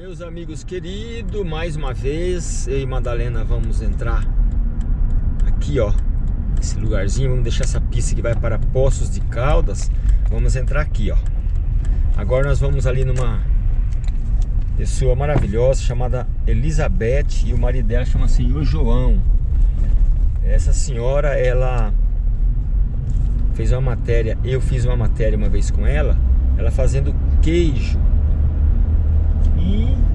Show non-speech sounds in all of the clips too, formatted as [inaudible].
Meus amigos queridos, mais uma vez eu e Madalena vamos entrar aqui ó, esse lugarzinho, vamos deixar essa pista que vai para Poços de Caldas, vamos entrar aqui ó. Agora nós vamos ali numa pessoa maravilhosa chamada Elizabeth e o marido dela chama Senhor João. Essa senhora, ela fez uma matéria, eu fiz uma matéria uma vez com ela, ela fazendo queijo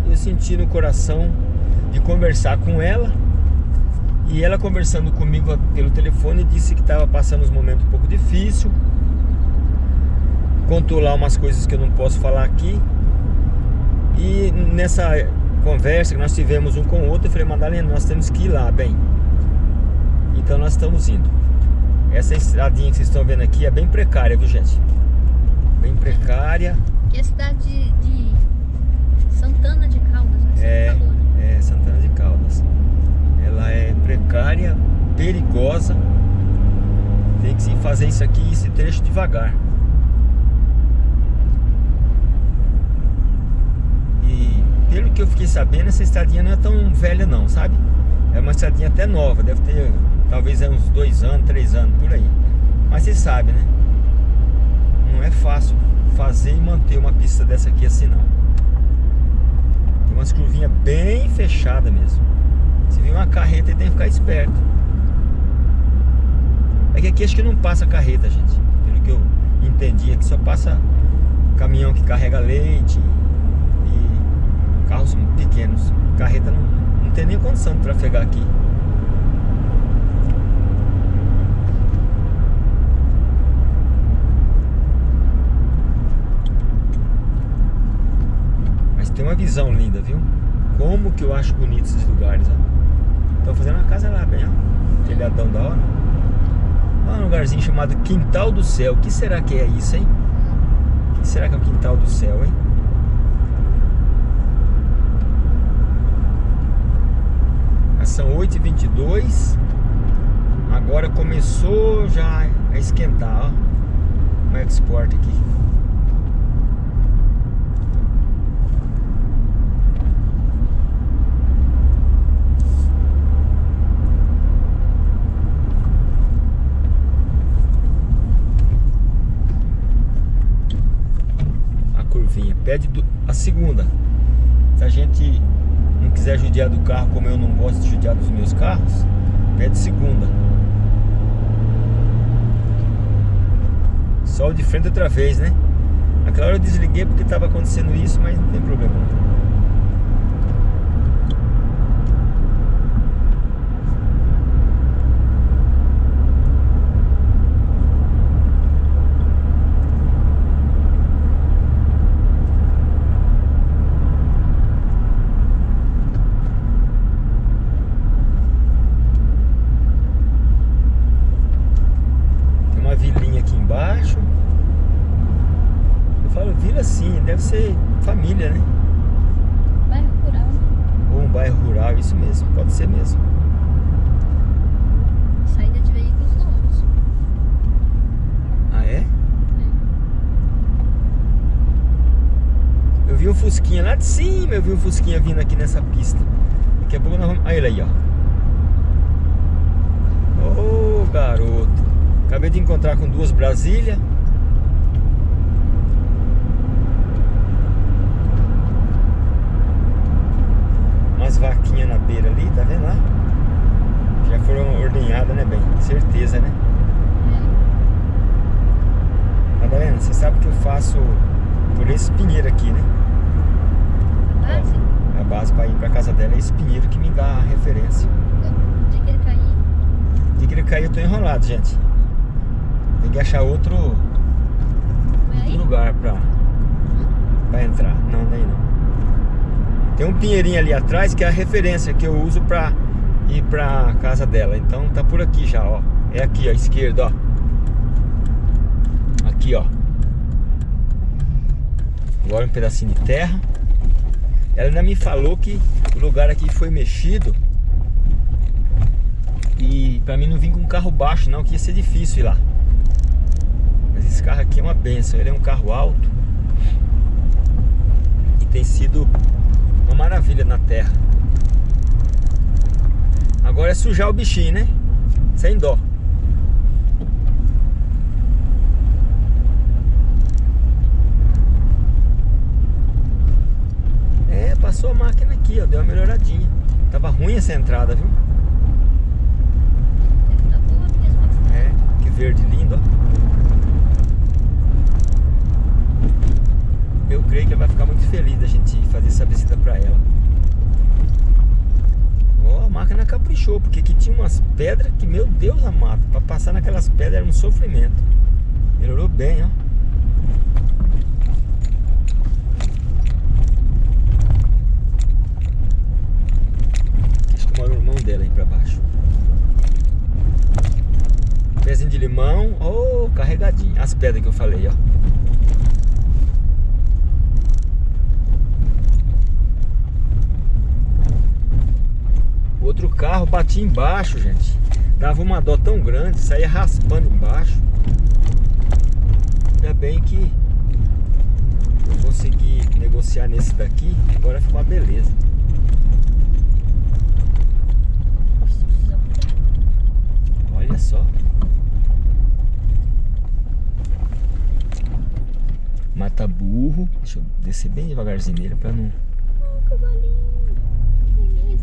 eu senti no coração de conversar com ela. E ela conversando comigo pelo telefone disse que estava passando uns momentos um pouco difícil. Contou lá umas coisas que eu não posso falar aqui. E nessa conversa que nós tivemos um com o outro, eu falei, Madalena, nós temos que ir lá, bem. Então nós estamos indo. Essa estradinha que vocês estão vendo aqui é bem precária, viu gente? Bem precária. Que a cidade de Santana de Caldas, né? É, é, Santana de Caldas. Ela é precária, perigosa. Tem que fazer isso aqui, esse trecho devagar. E pelo que eu fiquei sabendo, essa estradinha não é tão velha não, sabe? É uma estradinha até nova, deve ter talvez é uns dois anos, três anos, por aí. Mas você sabe, né? Não é fácil fazer e manter uma pista dessa aqui assim não umas curvinhas bem fechadas mesmo. Se vir uma carreta, tem que ficar esperto. É que aqui acho que não passa carreta, gente. Pelo que eu entendi, aqui só passa caminhão que carrega leite e carros pequenos. Carreta não, não tem nem condição de trafegar aqui. Uma visão linda, viu? Como que eu acho bonito esses lugares, ó. Estão fazendo uma casa lá, bem, ó. Telhadão da hora. Lá um lugarzinho chamado Quintal do Céu. O que será que é isso, hein? O que será que é o Quintal do Céu, hein? São 8h22 Agora começou já a esquentar, ó. O export aqui pede a segunda. Se a gente não quiser judiar do carro como eu não gosto de judiar dos meus carros, pede segunda. Sol de frente outra vez, né? Aquela hora eu desliguei porque estava acontecendo isso, mas não tem problema não. deve ser família, né? Bairro rural. Ou um bairro rural, isso mesmo, pode ser mesmo. Saída de veículos novos. Ah, é? é? Eu vi um Cima, eu vi um Fusquinha vindo aqui nessa pista. Daqui a pouco nós vamos... Olha ele aí, ó. Ô, oh, garoto. Acabei de encontrar com duas Brasília. umas vaquinhas na beira ali, tá vendo lá? Já foram ordenhadas, né, bem? Certeza, né? Madalena, você sabe que eu faço por esse pinheiro aqui, né? Base? A base pra ir pra casa dela é esse pinheiro que me dá a referência. De que ele cair? De que ele cair eu tô enrolado, gente. Tem que achar outro, outro lugar pra, pra entrar. Não, nem não. Tem um pinheirinho ali atrás que é a referência que eu uso pra ir pra casa dela. Então tá por aqui já, ó. É aqui, ó, esquerda, ó. Aqui, ó. Agora um pedacinho de terra. Ela ainda me falou que o lugar aqui foi mexido. E pra mim não vir com um carro baixo não, que ia ser difícil ir lá. Mas esse carro aqui é uma benção. Ele é um carro alto. E tem sido maravilha na terra. Agora é sujar o bichinho, né? Sem dó. É, passou a máquina aqui, ó. Deu uma melhoradinha. Tava ruim essa entrada, viu? Tá. É, que verde lindo, ó. Eu creio que ela vai ficar muito feliz da gente fazer essa visita pra ela. Ó, a máquina caprichou, porque aqui tinha umas pedras que, meu Deus amado, pra passar naquelas pedras era um sofrimento. Melhorou bem, ó. Acho que mora o irmão dela aí pra baixo. Pezinho de limão, oh, carregadinho. As pedras que eu falei, ó. Outro carro batia embaixo, gente. Dava uma dó tão grande, saía raspando embaixo. Ainda bem que eu consegui negociar nesse daqui. Agora ficou uma beleza. Olha só. Mata burro. Deixa eu descer bem devagarzinho nele pra não. Oh, cavalinho.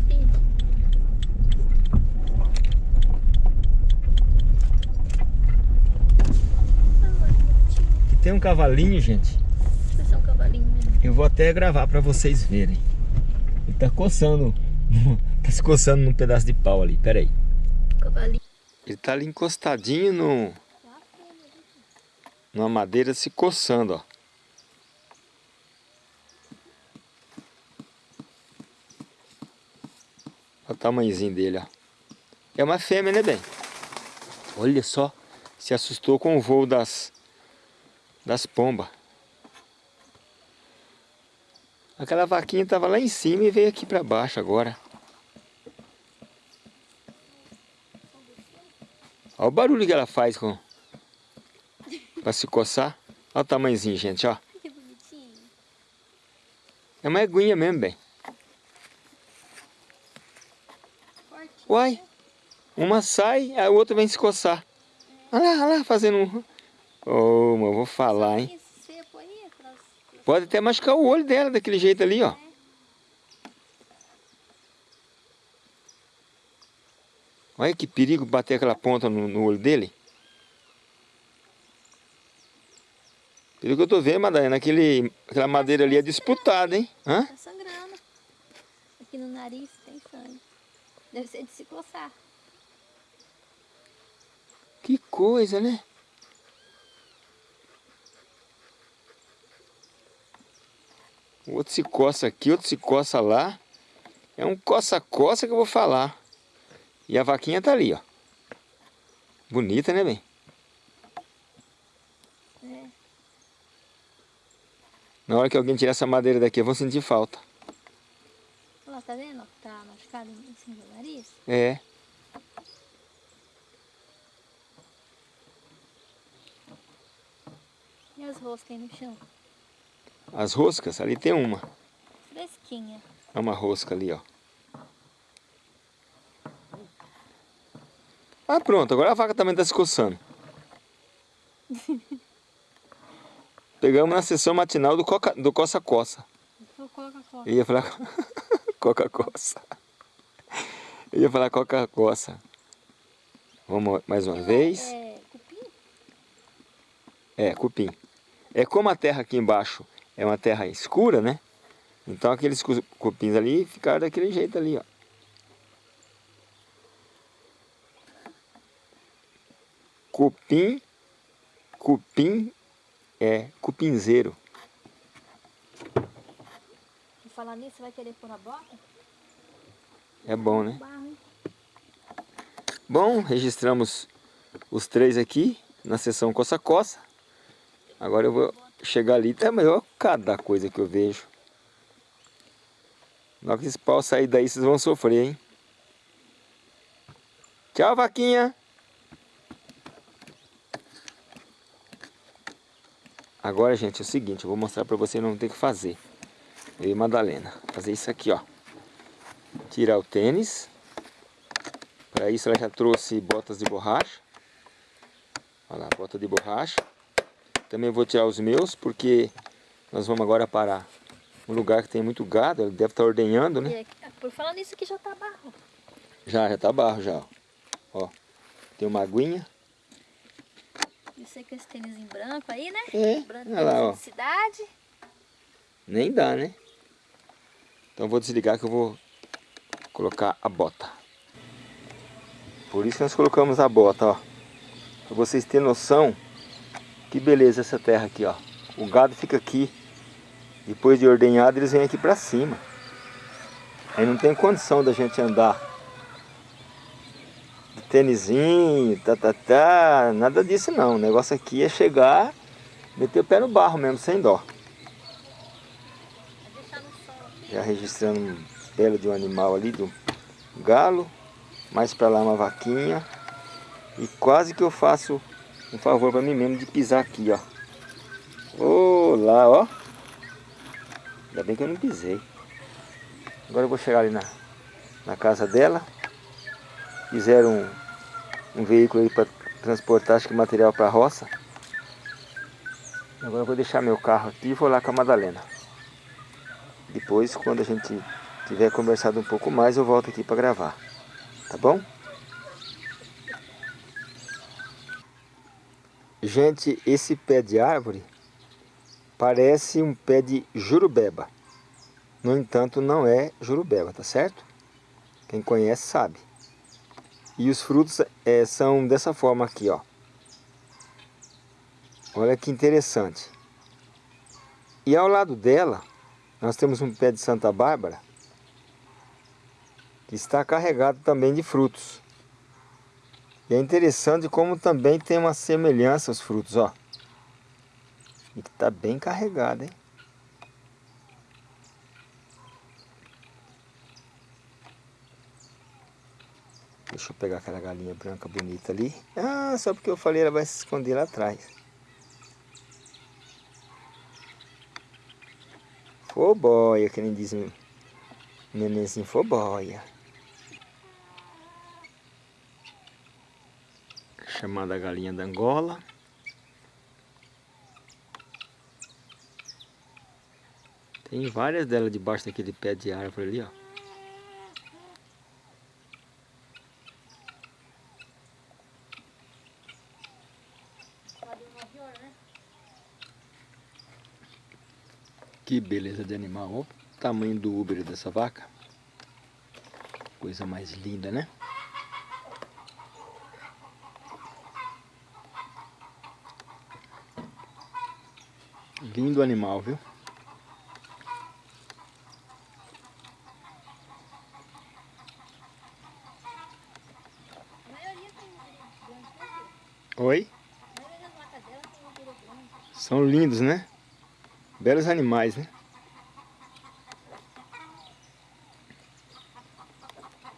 Que. Aqui tem um cavalinho, gente. Um cavalinho mesmo. Eu vou até gravar pra vocês verem. Ele tá coçando. [laughs] tá se coçando num pedaço de pau ali. Pera aí. Cavalinho. Ele tá ali encostadinho no, numa madeira se coçando, ó. Olha o tamanhozinho dele, ó. É uma fêmea, né, bem? Olha só. Se assustou com o voo das, das pombas. Aquela vaquinha tava lá em cima e veio aqui pra baixo agora. Olha o barulho que ela faz com... Pra se coçar. Olha o tamanhozinho, gente, ó. Que bonitinho. É uma eguinha mesmo, bem. Uai, uma sai, a outra vem se coçar. Olha lá, olha lá, fazendo um... Ô, mas eu vou falar, hein. Pode até machucar o olho dela daquele jeito ali, ó. Olha que perigo bater aquela ponta no, no olho dele. Pelo que eu tô vendo, Madalena, aquele, aquela madeira ali é disputada, hein? Hã? Tá sangrando. Aqui no nariz tem sangue. Deve ser de se coçar. Que coisa, né? O outro se coça aqui, outro se coça lá. É um coça-coça que eu vou falar. E a vaquinha tá ali, ó. Bonita, né, bem? É. Na hora que alguém tirar essa madeira daqui, eu vou sentir falta. Olha lá, tá vendo? Tá machucado em cima do nariz. É. E as roscas aí no chão? As roscas, ali tem uma. Fresquinha. É uma rosca ali, ó. Ah, pronto. Agora a vaca também tá se coçando. [laughs] Pegamos na sessão matinal do coca- do coça-coça. Vou colocar coca. Eu ia falar [laughs] coca-coça. Eu ia falar coca-coça. Vamos mais uma vez. É, cupim? É, cupim. É como a terra aqui embaixo é uma terra escura, né? Então aqueles cu- cupins ali ficaram daquele jeito ali, ó. Cupim, cupim é cupinzeiro. E falar nisso, vai querer pôr a bota? É bom, né? Bom, registramos os três aqui na sessão coça-coça. Agora eu vou chegar ali. É maior cada coisa que eu vejo. Na hora que esse pau sair daí, vocês vão sofrer, hein? Tchau, vaquinha! Agora, gente, é o seguinte. Eu vou mostrar pra você não ter que fazer. Eu e Madalena. Fazer isso aqui, ó. tirar o tênis. Para isso ela já trouxe botas de borracha. Olha lá, bota de borracha. Também vou tirar os meus, porque nós vamos agora parar um lugar que tem muito gado. Ele deve estar ordenhando, né? por falar nisso aqui já tá barro. Já, já tá barro já. Ó, tem uma aguinha. Você com esse tênis em branco aí, né? É, branco olha lá, ó. cidade. Nem dá, né? Então vou desligar que eu vou colocar a bota. Por isso nós colocamos a bota, ó. Pra vocês terem noção que beleza essa terra aqui, ó. O gado fica aqui. Depois de ordenhado, eles vêm aqui pra cima. Aí não tem condição da gente andar tênisinho, tá, tá, tá. Nada disso não. O negócio aqui é chegar, meter o pé no barro mesmo, sem dó. Já registrando um belo de um animal ali, do galo. Mais pra lá uma vaquinha. E quase que eu faço um favor para mim mesmo de pisar aqui, ó. Olá, ó. Ainda bem que eu não pisei. Agora eu vou chegar ali na, na casa dela. Fizeram um, um veículo aí para transportar acho que material para a roça. Agora eu vou deixar meu carro aqui e vou lá com a Madalena. Depois, quando a gente tiver conversado um pouco mais, eu volto aqui para gravar. Tá bom? Gente, esse pé de árvore parece um pé de jurubeba. No entanto, não é jurubeba, tá certo? Quem conhece sabe. E os frutos é, são dessa forma aqui, ó. Olha que interessante. E ao lado dela, nós temos um pé de Santa Bárbara que está carregado também de frutos. E é interessante como também tem uma semelhança os frutos, ó. E que tá bem carregado, hein? Deixa eu pegar aquela galinha branca bonita ali. Ah, só porque eu falei ela vai se esconder lá atrás. Foboia, que nem diz o nenenzinho, foboia. chamada galinha da Angola. Tem várias delas debaixo daquele pé de árvore ali, ó. Que beleza de animal, olha o tamanho do úbero dessa vaca. Coisa mais linda, né? Lindo animal, viu? Oi? São lindos, né? Belos animais, né?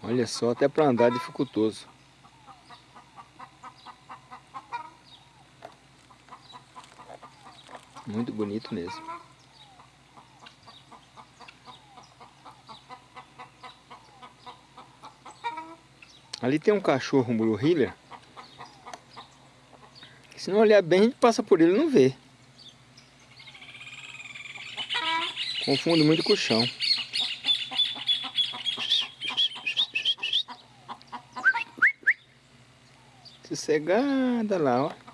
Olha só, até para andar dificultoso. Muito bonito mesmo. Ali tem um cachorro, um Blue Heeler. Se não olhar bem, a gente passa por ele e não vê. Confunde muito com o chão. Sossegada lá, ó.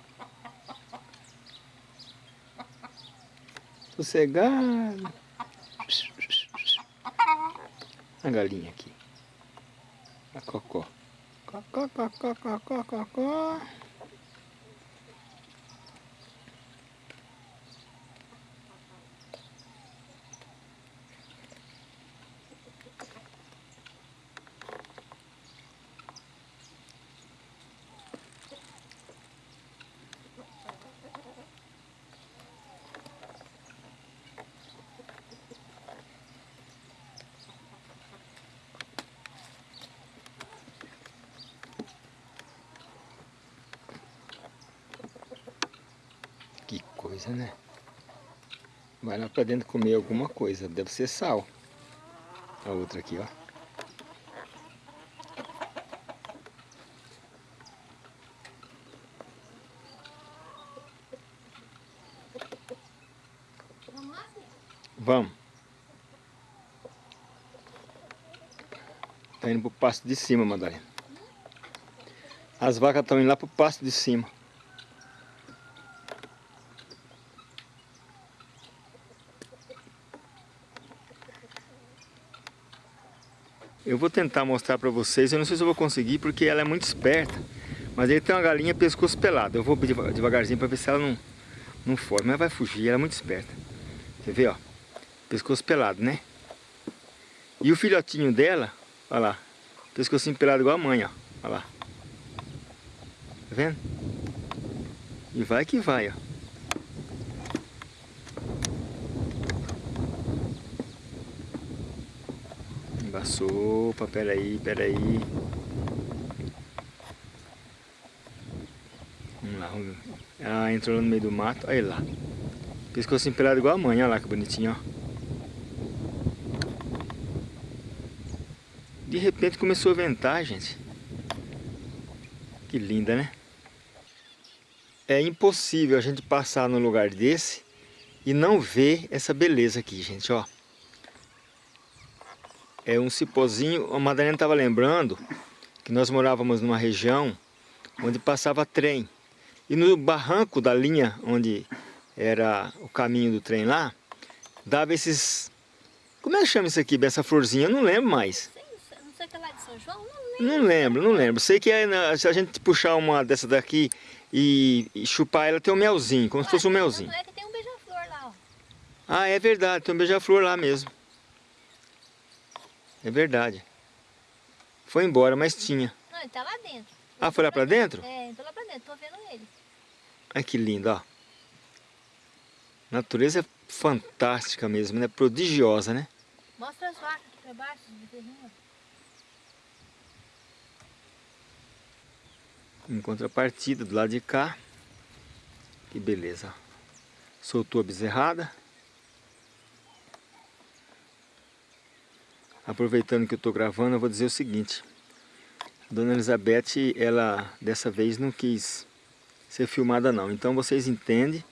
sossegado. A galinha aqui. A cocó. Cocó, cocó, cocó, cocó. coisa, né? Vai lá pra dentro comer alguma coisa, deve ser sal. A outra aqui, ó. Vamos. Tá indo pro pasto de cima, Madalena. As vacas estão indo lá pro pasto de cima. Eu vou tentar mostrar para vocês, eu não sei se eu vou conseguir porque ela é muito esperta. Mas ele tem uma galinha pescoço pelado. Eu vou devagarzinho para ver se ela não, não foge. Mas vai fugir, ela é muito esperta. Você vê, ó. Pescoço pelado, né? E o filhotinho dela, olha lá. Pescocinho pelado igual a mãe, ó. Olha lá. Tá vendo? E vai que vai, ó. Sopa, peraí, peraí. Vamos lá, vamos ver. Ela entrou no meio do mato, olha lá. Pescoço empelado igual a mãe, olha lá que bonitinho, ó. De repente começou a ventar, gente. Que linda, né? É impossível a gente passar num lugar desse e não ver essa beleza aqui, gente, ó é um cipózinho. A Madalena estava lembrando que nós morávamos numa região onde passava trem. E no barranco da linha onde era o caminho do trem lá, dava esses... Como é que chama isso aqui, essa florzinha? Eu não lembro mais. Não sei que é lá de São João? Não lembro. Não lembro, não lembro. Sei que é, se a gente puxar uma dessa daqui e, e chupar ela, tem um melzinho, como Ué, se fosse um melzinho. Não é que tem um beija-flor lá, ó. Ah, é verdade, tem um beija-flor lá mesmo. É verdade. Foi embora, mas tinha. Não, ele tá lá dentro. Ah, foi lá pra dentro? É, entrou lá pra dentro, tô vendo ele. Ai, que lindo, ó. Natureza é fantástica mesmo, né? Prodigiosa, né? Mostra as vacas aqui pra baixo, Em contrapartida, do lado de cá. Que beleza. Soltou a bezerrada. Aproveitando que eu estou gravando, eu vou dizer o seguinte. Dona Elizabeth, ela dessa vez não quis ser filmada não. Então vocês entendem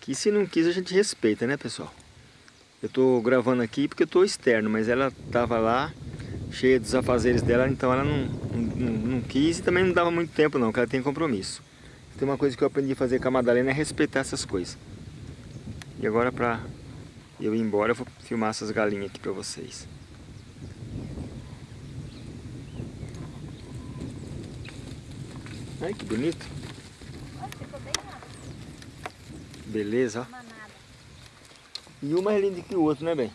que se não quis a gente respeita, né pessoal? Eu estou gravando aqui porque eu estou externo, mas ela estava lá, cheia dos afazeres dela, então ela não, não, não, quis e também não dava muito tempo não, porque ela tem compromisso. Tem uma coisa que eu aprendi a fazer com a Madalena é respeitar essas coisas. E agora para eu ir embora, eu vou filmar essas galinhas aqui para vocês. Ai, que bonito. Beleza, ó. E um mais lindo que o outro, né, bem?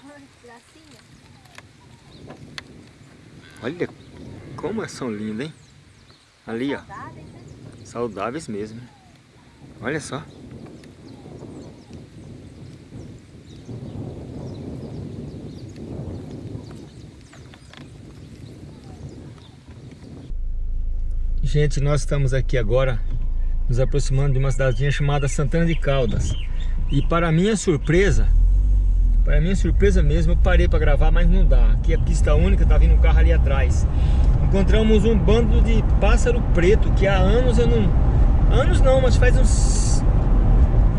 Olha como são lindas, hein? Ali, ó. Saudáveis mesmo. Olha só. Gente, nós estamos aqui agora nos aproximando de uma cidadezinha chamada Santana de Caldas. E para minha surpresa, para minha surpresa mesmo, eu parei para gravar, mas não dá. Aqui é pista única, tá vindo um carro ali atrás. Encontramos um bando de pássaro preto que há anos eu não... Anos não, mas faz uns...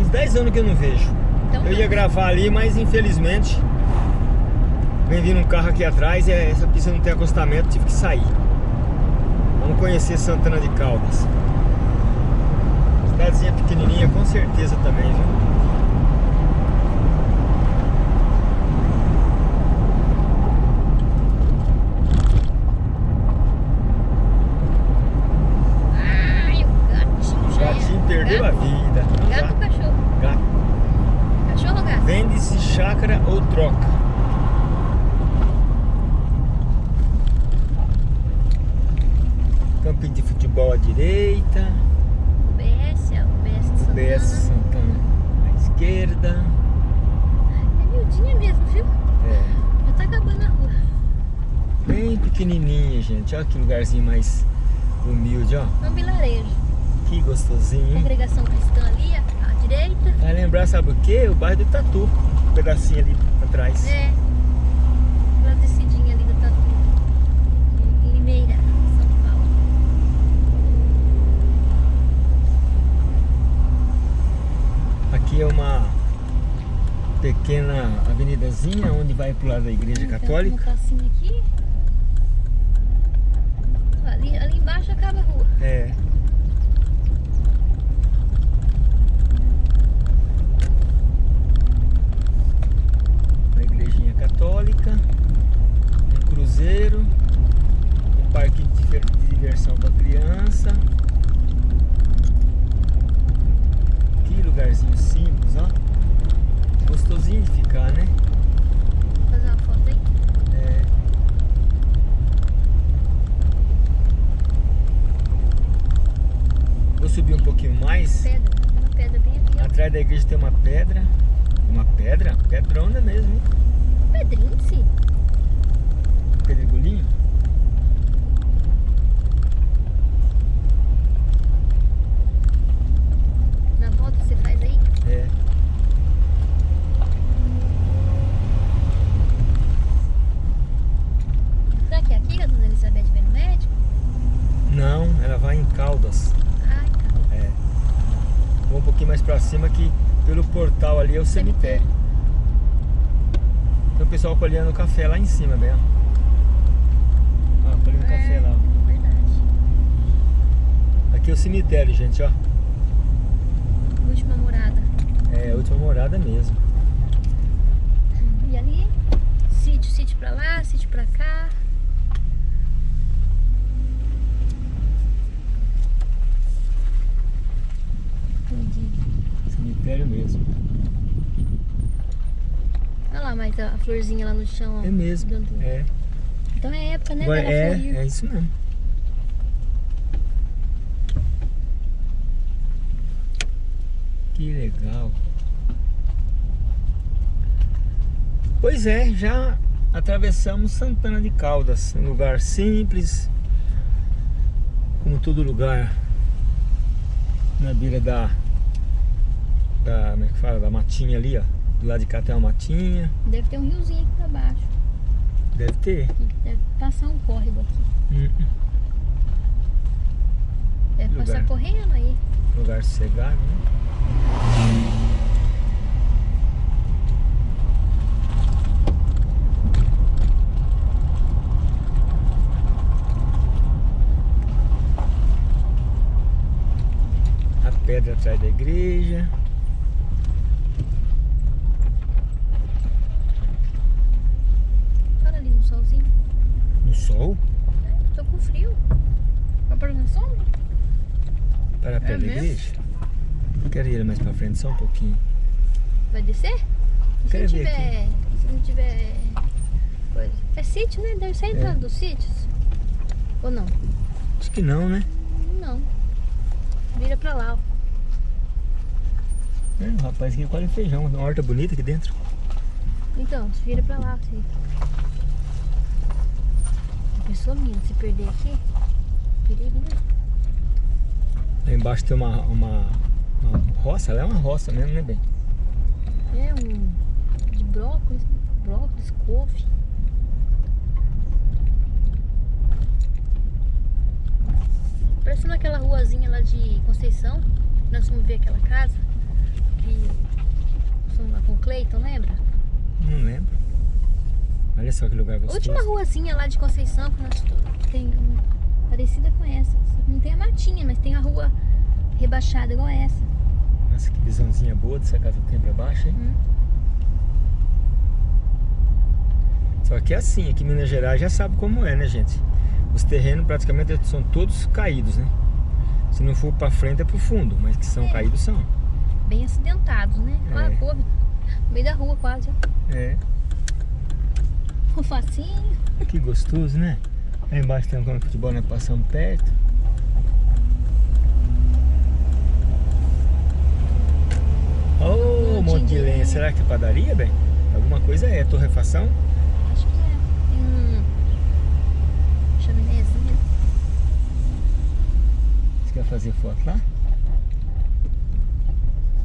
Uns 10 anos que eu não vejo. Então, eu ia gravar ali, mas infelizmente... Vem vindo um carro aqui atrás e essa pista não tem acostamento, tive que sair. Vamos conhecer Santana de Caldas. Cidadezinha pequenininha, com certeza também, viu? gatinho perdeu gato? a vida. Gato ou cachorro? Gato. Cachorro ou gato? Vende-se chácara ou troca. Campinho de futebol à direita. UBS, UBS de Santana. UBS Santana à esquerda. É miudinha mesmo, viu? É. Já tá acabando a rua. Bem pequenininha, gente. Olha que lugarzinho mais humilde, ó. É um vilarejo. Que gostosinho? Congregação cristã ali, à direita. Vai lembrar, sabe o quê? O bairro do Tatu. Um pedacinho ali atrás. É. Lá descidinha ali do Tatu. Limeira. Aqui é uma pequena avenida casinha onde vai pro lado da igreja Então, católica. Pracinha aqui. Ali, ali embaixo acaba a rua. É. Uma igrejinha católica, um cruzeiro, um parque de diver- de diversão para criança. Que lugarzinho simples, ó. Gostosinho de ficar, né? Vou fazer uma foto aí. É. Vou subir um pouquinho mais. Pedra. Uma pedra bem aqui, ó. Atrás da igreja tem uma pedra. Uma pedra? Pedrona mesmo? Pedrinho, sim. Pedregulhinho. Na volta você faz aí. É. Será que é aqui que a dona Elizabeth vem no médico? Não, ela vai em Caldas. Ai, cara. É. Vou um pouquinho mais pra cima que pelo portal ali é o cemitério. Tem o pessoal colhendo café lá em cima, bem, ó. Ó, colhendo café lá, ó. Verdade. Aqui é o cemitério, gente, ó. Última morada. É última morada mesmo. E ali, sítio, sítio pra lá, sítio pra cá. Entendi. Cemitério mesmo. Mas a florzinha lá no chão. ó. É mesmo. Dando- É. Então é época, né? Agora, é, florir. é isso mesmo. Que legal. Pois é, já atravessamos Santana de Caldas, um lugar simples, como todo lugar na beira da, da como é que fala, da matinha ali, ó. Do lado de cá tem uma matinha, Deve ter um riozinho aqui pra baixo. deve ter. Deve passar um córrego aqui. Hum, Deve Lugar. passar correndo aí. lugar sossegado, né? A pedra atrás da igreja. Olha ali no solzinho. No sol? É, tô com frio. Vai pôr na sombra? Para a pé da mesmo? igreja? Quero só um pouquinho. Vai descer? Se não Quero tiver. Se não tiver. Coisa. É sítio, né? Deve ser a entrada É. dos sítios. Ou não? Acho que não, né? Não. Vira pra lá, ó. É, o rapaz aqui colhe feijão, uma horta bonita aqui dentro. Então, vira pra lá, filho. A pessoa minha, se perder aqui, perigo, né? Lá embaixo tem uma, uma roça, ela é uma roça mesmo, né, bem? É um. de brócolis, brócolis, couve. Parecendo aquela ruazinha lá de Conceição. Nós fomos ver aquela casa. Que. Fomos lá com o Cleiton, lembra? Não lembro. Olha só que lugar gostoso. última ruazinha lá de Conceição que nós tem parecida com essa. Não tem a matinha, mas tem a rua rebaixada igual essa. Nossa, que visãozinha boa dessa casa que tem pra baixo, hein? Hum. Só que é assim, aqui em Minas Gerais já sabe como é, né, gente? Os terrenos praticamente são todos caídos, né? Se não for pra frente é pro fundo, mas que são É. caídos são. Bem acidentados, né? Olha É. a couve. No meio da rua quase. É, [laughs] Um facinho. que gostoso, né? Aí embaixo tem um campo de futebol, nós passamos perto. Oh, monte de lenha. Será que é padaria, bem? Alguma coisa é, torrefação? Acho que é. Tem um chaminézinho. Você quer fazer foto lá?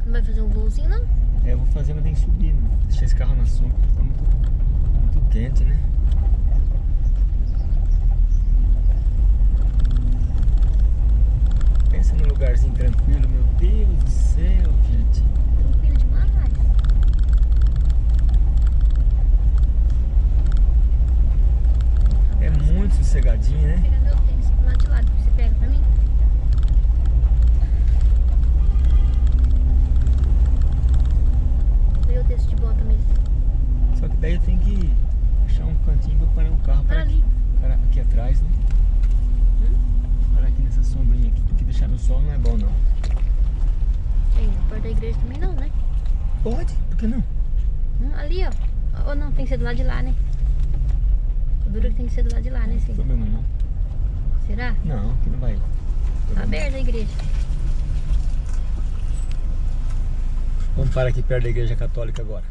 Não vai fazer um voozinho, não? É, eu vou fazer, mas tem que subir, né? Deixar esse carro na sombra, tá muito, muito quente, né? Pensa num lugarzinho tranquilo, meu Deus do céu, gente. Tranquilo demais. sossegadinho, né? Vou pegar meu tênis do lado de lá, você pega pra mim? Cadê o texto de bota mesmo? Só que daí tem que achar um cantinho pra parar o carro. Para ali. Parar aqui atrás, né? Hum? Parar aqui nessa sombrinha aqui, porque deixar no sol não é bom não. Aí, perto da igreja também não, né? Pode, por que não? Hum, ali, ó. Ou não, tem que ser do lado de lá, né? O duro é que tem que ser do lado de lá, né, Não tem sim? problema não. Será? Não, aqui não vai. Tá aberta a igreja. Vamos parar aqui perto da igreja católica agora.